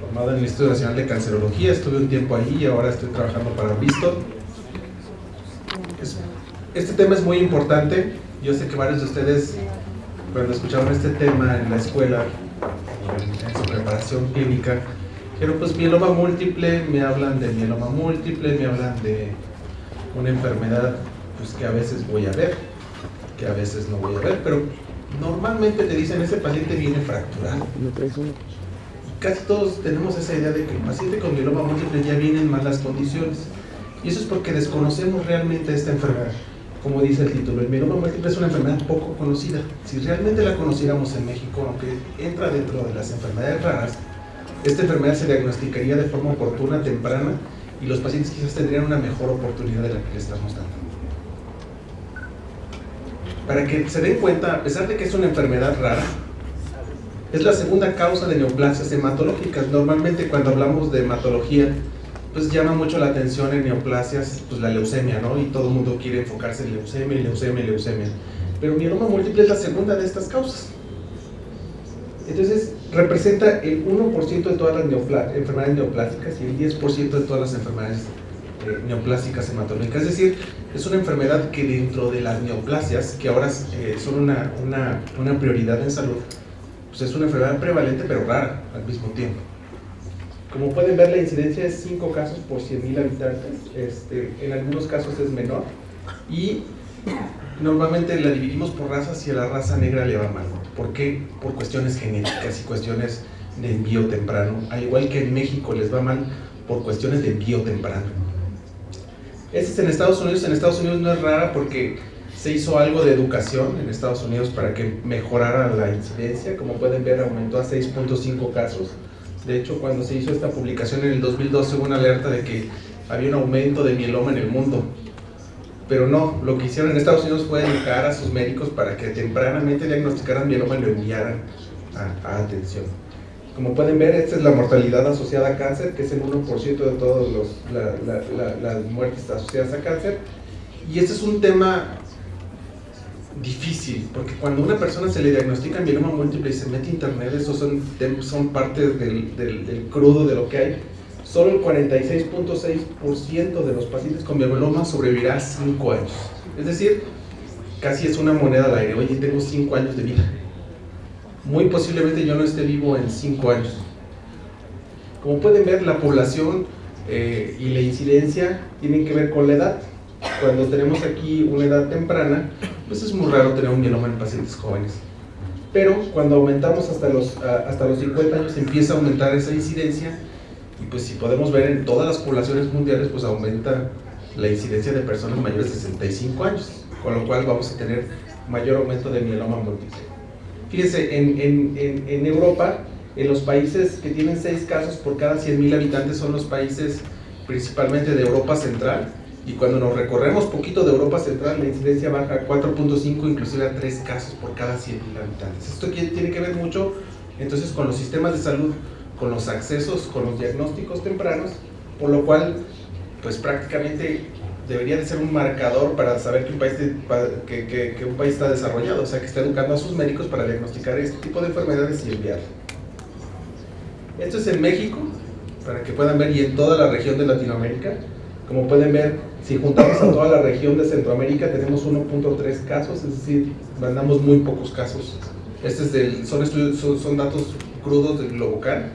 Formado en el Instituto Nacional de Cancerología, estuve un tiempo ahí y ahora estoy trabajando para Bristol. este tema es muy importante, yo sé que varios de ustedes cuando escucharon este tema en la escuela, en, su preparación clínica, pero pues mieloma múltiple, me hablan de mieloma múltiple, me hablan de una enfermedad pues, que a veces voy a ver, que a veces no voy a ver, pero normalmente te dicen ese paciente viene fracturado. Casi todos tenemos esa idea de que el paciente con mieloma múltiple ya viene en malas condiciones. Y eso es porque desconocemos realmente esta enfermedad. Como dice el título, el mieloma múltiple es una enfermedad poco conocida. Si realmente la conociéramos en México, aunque entra dentro de las enfermedades raras, esta enfermedad se diagnosticaría de forma oportuna, temprana, y los pacientes quizás tendrían una mejor oportunidad de la que le estamos dando para que se den cuenta, a pesar de que es una enfermedad rara, es la segunda causa de neoplasias hematológicas. Normalmente cuando hablamos de hematología, pues llama mucho la atención en neoplasias, pues la leucemia, ¿no? Y todo el mundo quiere enfocarse en leucemia, leucemia, leucemia. Pero mieloma múltiple es la segunda de estas causas. Entonces, representa el 1% de todas las enfermedades neoplásicas y el 10% de todas las enfermedades neoplásicas hematológicas. Es decir, es una enfermedad que dentro de las neoplasias, que ahora eh, son una, una, una, prioridad en salud, pues es una enfermedad prevalente pero rara al mismo tiempo. Como pueden ver, la incidencia es 5 casos por 100.000 habitantes, este, en algunos casos es menor, y normalmente la dividimos por razas y a la raza negra le va mal. ¿Por qué? Por cuestiones genéticas y cuestiones de envío temprano, al igual que en México les va mal por cuestiones de envío temprano. Este es en Estados Unidos, en Estados Unidos no es rara porque se hizo algo de educación en Estados Unidos para que mejorara la incidencia, como pueden ver aumentó a 6.5 casos. De hecho, cuando se hizo esta publicación en el 2012 hubo una alerta de que había un aumento de mieloma en el mundo. Pero no, lo que hicieron en Estados Unidos fue educar a sus médicos para que tempranamente diagnosticaran mieloma y lo enviaran a atención. Como pueden ver, esta es la mortalidad asociada a cáncer, que es el 1% de todas las muertes asociadas a cáncer. Y este es un tema difícil, porque cuando a una persona se le diagnostica mieloma múltiple y se mete a internet, esos son, son parte del, crudo de lo que hay, solo el 46.6% de los pacientes con mieloma sobrevivirá a 5 años. Es decir, casi es una moneda al aire, oye, tengo 5 años de vida muy posiblemente yo no esté vivo en 5 años. Como pueden ver, la población eh, y la incidencia tienen que ver con la edad. Cuando tenemos aquí una edad temprana, pues es muy raro tener un mieloma en pacientes jóvenes. Pero cuando aumentamos hasta los, hasta los 50 años empieza a aumentar esa incidencia y pues si podemos ver en todas las poblaciones mundiales pues aumenta la incidencia de personas mayores de 65 años, con lo cual vamos a tener mayor aumento de mieloma múltiple. Fíjense, en, Europa, en los países que tienen 6 casos por cada 100.000 habitantes son los países principalmente de Europa Central, y cuando nos recorremos poquito de Europa Central, la incidencia baja a 4.5, inclusive a 3 casos por cada 100.000 habitantes. Esto tiene que ver mucho entonces con los sistemas de salud, con los accesos, con los diagnósticos tempranos, por lo cual pues prácticamente debería de ser un marcador para saber que un, país que, un país está desarrollado, o sea, que está educando a sus médicos para diagnosticar este tipo de enfermedades y enviar. Esto es en México, para que puedan ver, y en toda la región de Latinoamérica. Como pueden ver, si juntamos a toda la región de Centroamérica, tenemos 1.3 casos, es decir, mandamos muy pocos casos. Este es del, son, son, datos crudos del Globocan.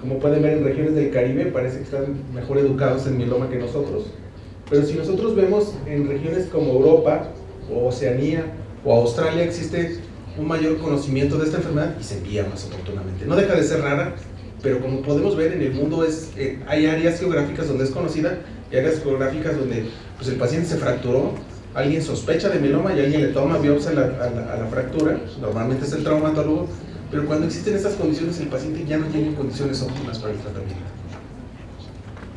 Como pueden ver, en regiones del Caribe parece que están mejor educados en mieloma que nosotros. Pero si nosotros vemos en regiones como Europa, o Oceanía, o Australia, existe un mayor conocimiento de esta enfermedad y se envía más oportunamente. No deja de ser rara, pero como podemos ver en el mundo es, eh, hay áreas geográficas donde es conocida y áreas geográficas donde pues, el paciente se fracturó, alguien sospecha de mieloma y alguien le toma biopsia a la, a la fractura, normalmente es el traumatólogo, pero cuando existen estas condiciones el paciente ya no tiene condiciones óptimas para el tratamiento.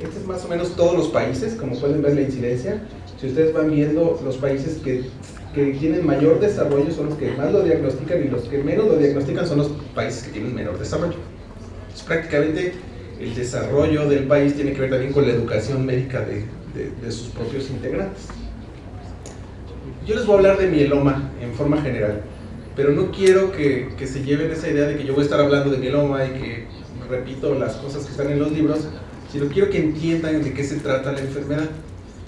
Este es más o menos todos los países, como pueden ver la incidencia. Si ustedes van viendo los países que, que tienen mayor desarrollo son los que más lo diagnostican y los que menos lo diagnostican son los países que tienen menor desarrollo. Es prácticamente el desarrollo del país tiene que ver también con la educación médica de, de sus propios integrantes. Yo les voy a hablar de mieloma en forma general. pero no quiero que, que, se lleven esa idea de que yo voy a estar hablando de mieloma y que repito las cosas que están en los libros, sino quiero que entiendan de qué se trata la enfermedad,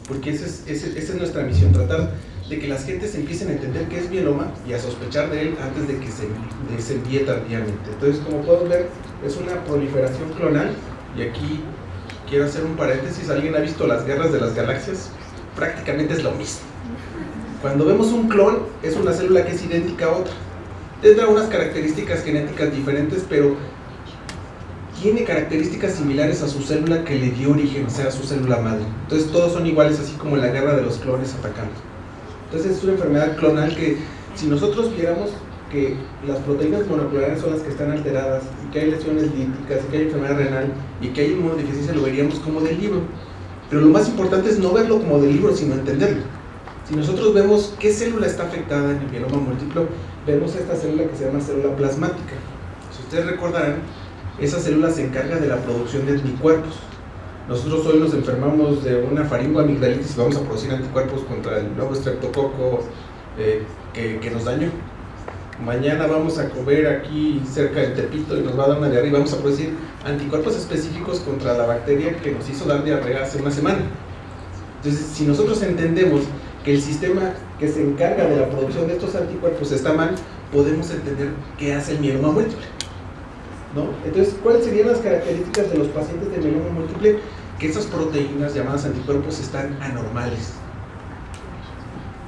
porque esa es, esa es nuestra misión, tratar de que las gentes empiecen a entender qué es mieloma y a sospechar de él antes de que se, de, se envíe tardíamente. Entonces, como pueden ver, es una proliferación clonal y aquí quiero hacer un paréntesis, ¿alguien ha visto las guerras de las galaxias? Prácticamente es lo mismo. Cuando vemos un clon, es una célula que es idéntica a otra. Tendrá unas características genéticas diferentes, pero tiene características similares a su célula que le dio origen, o sea, a su célula madre. Entonces todos son iguales, así como la guerra de los clones atacando. Entonces es una enfermedad clonal que si nosotros viéramos que las proteínas monoclonales son las que están alteradas y que hay lesiones líticas y que hay enfermedad renal y que hay inmunodeficiencia, lo veríamos como del libro. Pero lo más importante es no verlo como del libro, sino entenderlo. Si nosotros vemos qué célula está afectada en el mieloma múltiplo, vemos esta célula que se llama célula plasmática. Si ustedes recordarán, esa célula se encarga de la producción de anticuerpos. Nosotros hoy nos enfermamos de una faringoamigdalitis y vamos a producir anticuerpos contra el nuevo estreptococo eh, que, que nos dañó mañana vamos a comer aquí cerca del Tepito y nos va a dar una diarrea y vamos a producir anticuerpos específicos contra la bacteria que nos hizo dar diarrea hace una semana. Entonces, si nosotros entendemos que el sistema que se encarga de la producción de estos anticuerpos está mal, podemos entender qué hace el mieloma múltiple. ¿No? Entonces, ¿cuáles serían las características de los pacientes de mieloma múltiple? Que esas proteínas llamadas anticuerpos están anormales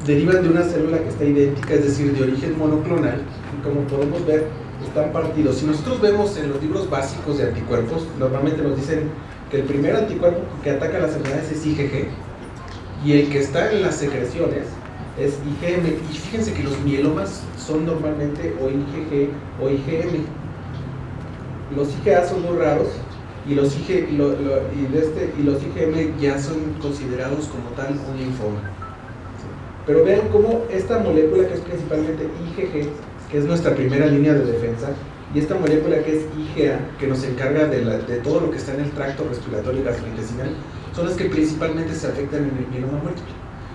derivan de una célula que está idéntica, es decir, de origen monoclonal, y como podemos ver, están partidos. Si nosotros vemos en los libros básicos de anticuerpos, normalmente nos dicen que el primer anticuerpo que ataca las enfermedades es IgG, y el que está en las secreciones es IgM. Y fíjense que los mielomas son normalmente o IgG o IgM. Los IgA son muy raros, y los, IG, este, y los IgM ya son considerados como tal un linfoma. Pero vean cómo esta molécula que es principalmente IgG, que es nuestra primera línea de defensa, y esta molécula que es IgA, que nos encarga de, de todo lo que está en el tracto respiratorio y gastrointestinal, son las que principalmente se afectan en el mieloma múltiple.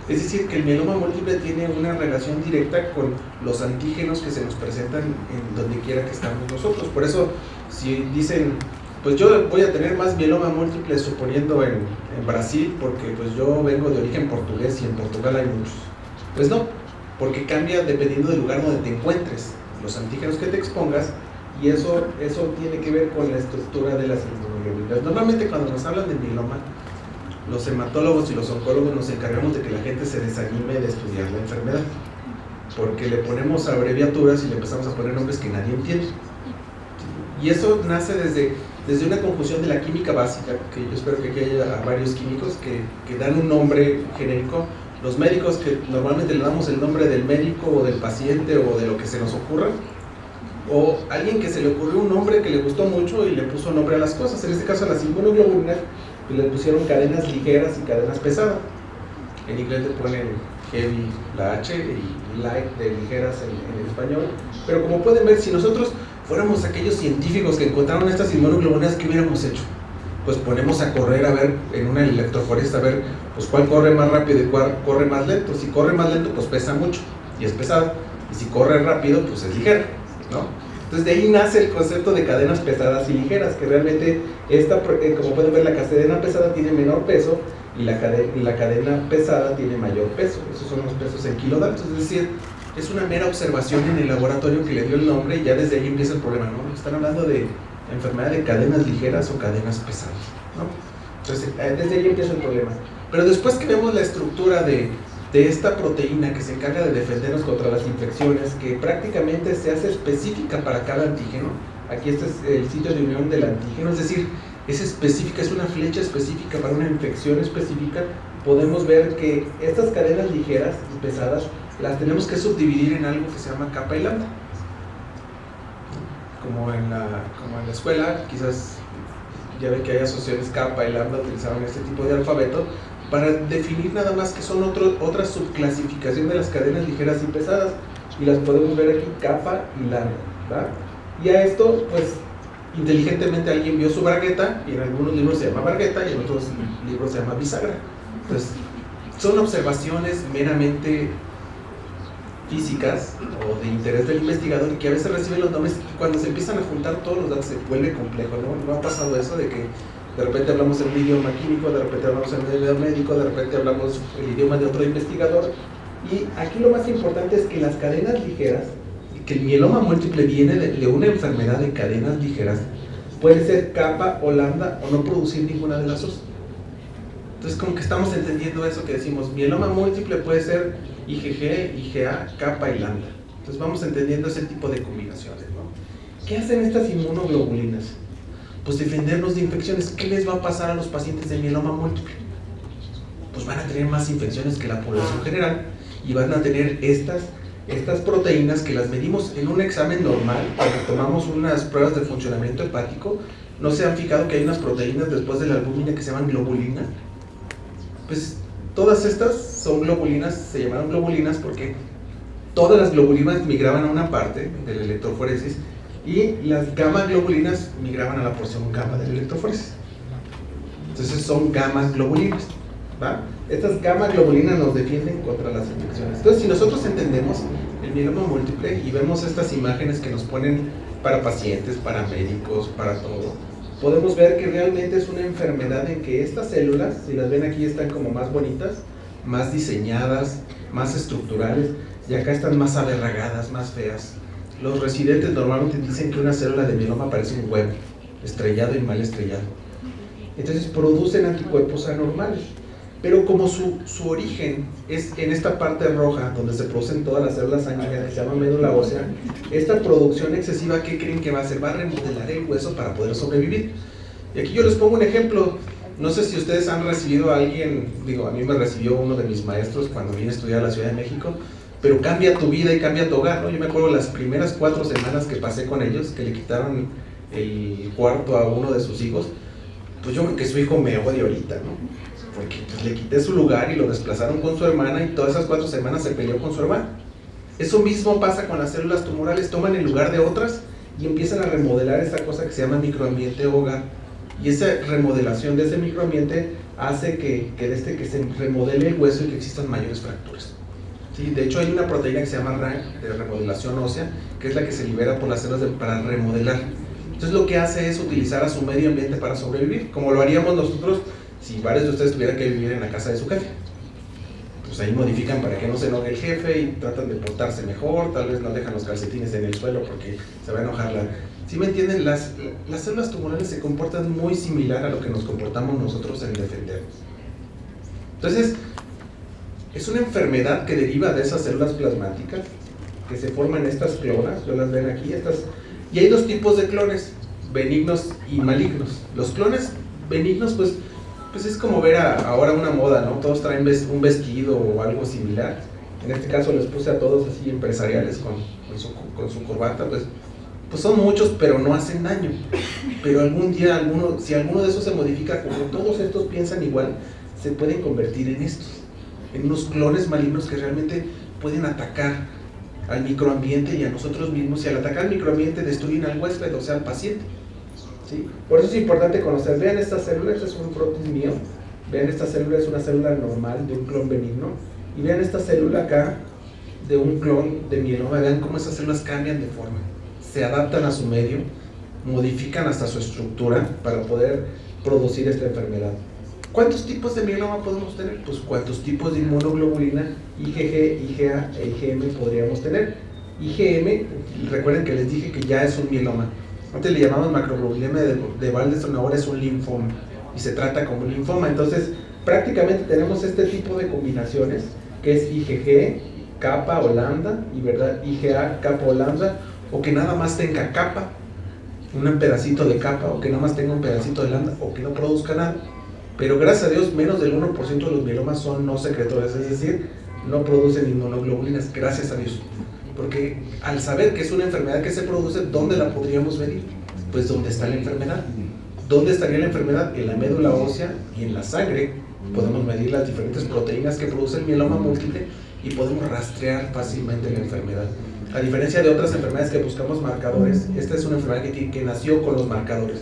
Es decir, que el mieloma múltiple tiene una relación directa con los antígenos que se nos presentan en donde quiera que estamos nosotros. Por eso, si dicen, pues yo voy a tener más mieloma múltiple suponiendo en, Brasil, porque pues yo vengo de origen portugués y en Portugal hay muchos pues no, porque cambia dependiendo del lugar donde te encuentres, los antígenos que te expongas, y eso, eso tiene que ver con la estructura de las inmunoglobulinas. Normalmente cuando nos hablan de mieloma, los hematólogos y los oncólogos nos encargamos de que la gente se desanime de estudiar la enfermedad, porque le ponemos abreviaturas y le empezamos a poner nombres que nadie entiende. Y eso nace desde, desde una confusión de la química básica, que yo espero que aquí haya varios químicos que, que dan un nombre genérico. Los médicos que normalmente le damos el nombre del médico o del paciente o de lo que se nos ocurra, o alguien que se le ocurrió un nombre que le gustó mucho y le puso nombre a las cosas, en este caso a las inmunoglobulinas, pues le pusieron cadenas ligeras y cadenas pesadas. En inglés le ponen heavy la H y light de ligeras en, en español, pero como pueden ver, si nosotros fuéramos aquellos científicos que encontraron estas inmunoglobulinas, ¿qué hubiéramos hecho? pues ponemos a correr a ver en una electroforesta a ver pues cuál corre más rápido y cuál corre más lento. Si corre más lento, pues pesa mucho y es pesado. Y si corre rápido, pues es ligero, ¿no? Entonces de ahí nace el concepto de cadenas pesadas y ligeras, que realmente esta, eh, como pueden ver, la cadena pesada tiene menor peso y la cadena, la cadena pesada tiene mayor peso. Esos son los pesos en kilodaltos, es decir, es una mera observación en el laboratorio que le dio el nombre y ya desde ahí empieza el problema, ¿no? Están hablando de enfermedad de cadenas ligeras o cadenas pesadas. ¿no? Entonces, eh, desde ahí empieza el problema. Pero después que vemos la estructura de, de esta proteína que se encarga de defendernos contra las infecciones, que prácticamente se hace específica para cada antígeno, aquí este es el sitio de unión del antígeno, es decir, es específica, es una flecha específica para una infección específica, podemos ver que estas cadenas ligeras y pesadas las tenemos que subdividir en algo que se llama capa y lambda. Como en la, como en la escuela, quizás ya ve que hay asociaciones kappa y lambda utilizaban este tipo de alfabeto para definir nada más que son otro, otra subclasificación de las cadenas ligeras y pesadas. Y las podemos ver aquí kappa y lambda y a esto pues inteligentemente alguien vio su bragueta y en algunos libros se llama bragueta y en otros libros se llama bisagra. Entonces son observaciones meramente físicas o de interés del investigador y que a veces reciben los nombres y cuando se empiezan a juntar todos los datos se vuelve complejo, ¿no? ¿No ha pasado eso de que de repente hablamos un idioma químico, de repente hablamos un idioma médico, de repente hablamos el idioma de otro investigador y aquí lo más importante es que las cadenas ligeras, que el mieloma múltiple viene de, de una enfermedad de cadenas ligeras, puede ser capa o lambda o no producir ninguna de las dos. Entonces como que estamos entendiendo eso que decimos, mieloma múltiple puede ser IgG, IgA, kappa y lambda. Entonces vamos entendiendo ese tipo de combinaciones. ¿no? ¿Qué hacen estas inmunoglobulinas? Pues defendernos de infecciones. ¿Qué les va a pasar a los pacientes de mieloma múltiple? Pues van a tener más infecciones que la población general y van a tener estas, estas proteínas que las medimos en un examen normal, cuando tomamos unas pruebas de funcionamiento hepático, ¿no se han fijado que hay unas proteínas después de la albúmina que se llaman globulina? Pues todas estas son globulinas, se llamaron globulinas porque todas las globulinas migraban a una parte de la electroforesis y las gamma globulinas migraban a la porción gamma de la electroforesis. Entonces son gamma globulinas. ¿va? Estas gamma globulinas nos defienden contra las infecciones. Entonces si nosotros entendemos el mieloma múltiple y vemos estas imágenes que nos ponen para pacientes, para médicos, para todo, podemos ver que realmente es una enfermedad en que estas células, si las ven aquí, están como más bonitas, más diseñadas, más estructurales, y acá están más aberragadas, más feas. Los residentes normalmente dicen que una célula de mieloma parece un huevo, estrellado y mal estrellado. Entonces producen anticuerpos anormales. Pero como su, su, origen es en esta parte roja, donde se producen todas las células sanguíneas que se llama médula ósea, esta producción excesiva, ¿qué creen que va a hacer? Va a remodelar el hueso para poder sobrevivir. Y aquí yo les pongo un ejemplo. No sé si ustedes han recibido a alguien, digo, a mí me recibió uno de mis maestros cuando vine a estudiar a la Ciudad de México, pero cambia tu vida y cambia tu hogar, ¿no? Yo me acuerdo las primeras cuatro semanas que pasé con ellos, que le quitaron el cuarto a uno de sus hijos, pues yo creo que su hijo me odia ahorita, ¿no? porque pues, le quité su lugar y lo desplazaron con su hermana y todas esas cuatro semanas se peleó con su hermana. Eso mismo pasa con las células tumorales, toman el lugar de otras y empiezan a remodelar esa cosa que se llama microambiente hogar. Y esa remodelación de ese microambiente hace que, que, este, que se remodele el hueso y que existan mayores fracturas. ¿Sí? De hecho hay una proteína que se llama RANK, de remodelación ósea, que es la que se libera por las células para remodelar. Entonces lo que hace es utilizar a su medio ambiente para sobrevivir, como lo haríamos nosotros si varios de ustedes tuvieran que vivir en la casa de su jefe. Pues ahí modifican para que no se enoje el jefe y tratan de portarse mejor, tal vez no dejan los calcetines en el suelo porque se va a enojar la... Si me entienden, las, las células tumorales se comportan muy similar a lo que nos comportamos nosotros en defendernos. Entonces, es una enfermedad que deriva de esas células plasmáticas que se forman estas clonas, yo las ven aquí, estas, y hay dos tipos de clones, benignos y malignos. Los clones benignos, pues, pues es como ver ahora una moda, ¿no? Todos traen un vestido o algo similar. En este caso les puse a todos así empresariales con, con, su, corbata, pues, pues son muchos, pero no hacen daño. Pero algún día, alguno, si alguno de esos se modifica, como todos estos piensan igual, se pueden convertir en estos, en unos clones malignos que realmente pueden atacar al microambiente y a nosotros mismos. Y al atacar al microambiente destruyen al huésped, o sea, al paciente. Por eso es importante conocer, vean esta célula, este es un prótesis mío, vean esta célula es una célula normal de un clon benigno, y vean esta célula acá de un clon de mieloma, vean cómo esas células cambian de forma, se adaptan a su medio, modifican hasta su estructura para poder producir esta enfermedad. ¿Cuántos tipos de mieloma podemos tener? Pues cuántos tipos de inmunoglobulina IgG, IgA e IgM podríamos tener. IgM, recuerden que les dije que ya es un mieloma. Antes le llamamos macroglobulema de, de ahora es un linfoma y se trata como un linfoma. Entonces, prácticamente tenemos este tipo de combinaciones que es IgG, capa o lambda, y verdad, IgA, capa o lambda, o que nada más tenga capa, un pedacito de capa, o que nada más tenga un pedacito de lambda, o que no produzca nada. Pero gracias a Dios, menos del 1% de los mielomas son no secretores, es decir, no producen inmunoglobulinas, gracias a Dios. Porque al saber que es una enfermedad que se produce, ¿dónde la podríamos medir? Pues ¿dónde está la enfermedad? ¿Dónde estaría la enfermedad? En la médula ósea y en la sangre. Podemos medir las diferentes proteínas que produce el mieloma múltiple y podemos rastrear fácilmente la enfermedad. A diferencia de otras enfermedades que buscamos marcadores, esta es una enfermedad que, que nació con los marcadores.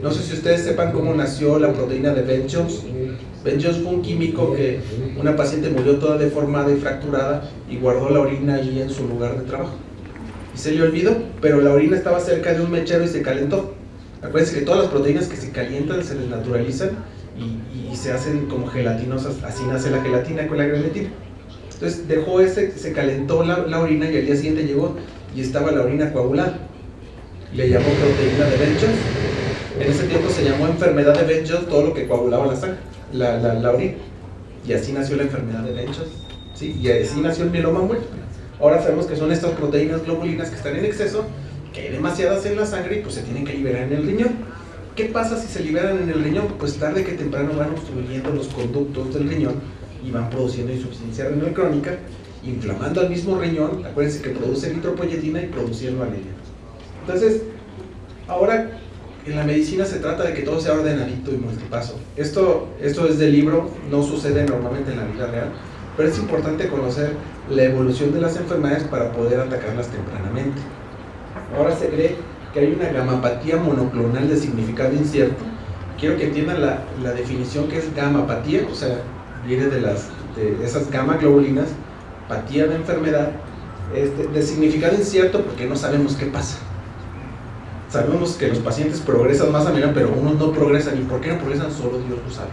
No sé si ustedes sepan cómo nació la proteína de Ben Jones. Ben Jones fue un químico que una paciente murió toda deformada y fracturada y guardó la orina allí en su lugar de trabajo. Y se le olvidó, pero la orina estaba cerca de un mechero y se calentó. Acuérdense que todas las proteínas que se calientan se desnaturalizan y, y se hacen como gelatinosas, así nace la gelatina con la grenetina. Entonces dejó ese, se calentó la, la, orina y al día siguiente llegó y estaba la orina coagulada. Le llamó proteína de Ben Jones. En ese tiempo se llamó enfermedad de Ben Jones todo lo que coagulaba la sangre, la, la, la orina. Y así nació la enfermedad de Ben Jones. ¿sí? Y así nació el mieloma múltiple. Ahora sabemos que son estas proteínas globulinas que están en exceso, que hay demasiadas en la sangre y pues se tienen que liberar en el riñón. ¿Qué pasa si se liberan en el riñón? Pues tarde que temprano van obstruyendo los conductos del riñón y van produciendo insuficiencia renal crónica, inflamando al mismo riñón, acuérdense que produce eritropoyetina y produciendo anemia. Entonces, ahora en la medicina se trata de que todo sea ordenadito y multipaso. Esto, esto es del libro, no sucede normalmente en la vida real, pero es importante conocer la evolución de las enfermedades para poder atacarlas tempranamente. Ahora se cree que hay una gamapatía monoclonal de significado incierto. Quiero que entiendan la, la definición que es gamapatía, o sea, viene de, las, de esas gamma globulinas, patía de enfermedad, este, de significado incierto porque no sabemos qué pasa. Sabemos que los pacientes progresan más a menudo, pero unos no progresan. ¿Y por qué no progresan? Solo Dios lo sabe.